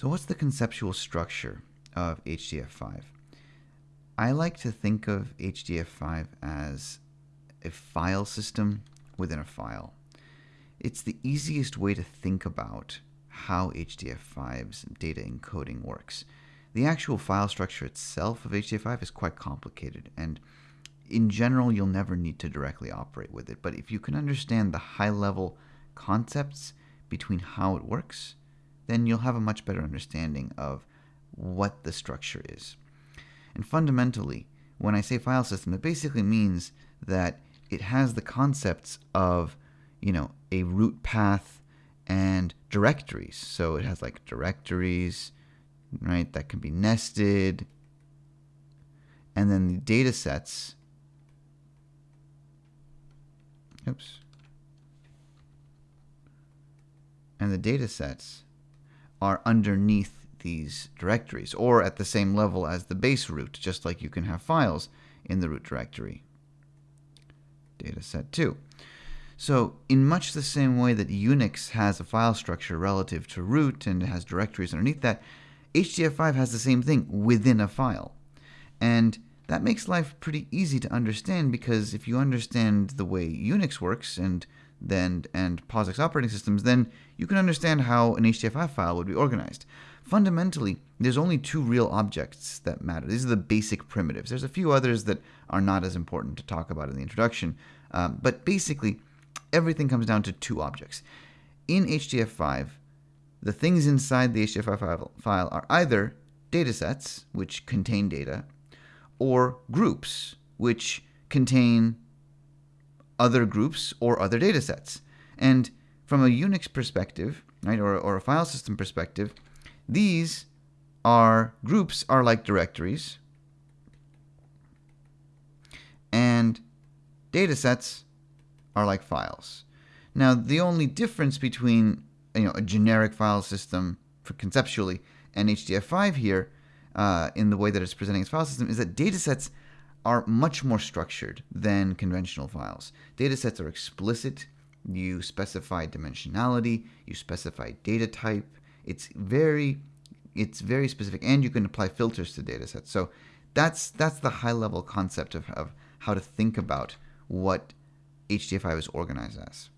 So what's the conceptual structure of HDF5? I like to think of HDF5 as a file system within a file. It's the easiest way to think about how HDF5's data encoding works. The actual file structure itself of HDF5 is quite complicated, and in general, you'll never need to directly operate with it. But if you can understand the high level concepts between how it works, then you'll have a much better understanding of what the structure is. And fundamentally, when I say file system, it basically means that it has the concepts of, you know, a root path and directories. So it has like directories, right, that can be nested. And then the data sets. Oops. And the data sets are underneath these directories or at the same level as the base root, just like you can have files in the root directory. Data set 2. So in much the same way that Unix has a file structure relative to root and has directories underneath that, HDF5 has the same thing within a file. And that makes life pretty easy to understand because if you understand the way Unix works and then and POSIX operating systems, then you can understand how an HDF5 file would be organized. Fundamentally, there's only two real objects that matter. These are the basic primitives. There's a few others that are not as important to talk about in the introduction, um, but basically, everything comes down to two objects. In HDF5, the things inside the HDF5 file are either datasets, which contain data, or groups, which contain other groups or other datasets. And from a Unix perspective, right, or, or a file system perspective, these are groups are like directories, and datasets are like files. Now, the only difference between you know a generic file system for conceptually and HDF5 here, uh, in the way that it's presenting its file system, is that datasets are much more structured than conventional files. Datasets are explicit. You specify dimensionality. You specify data type. It's very, it's very specific, and you can apply filters to datasets. So that's that's the high level concept of, of how to think about what HDF5 is organized as.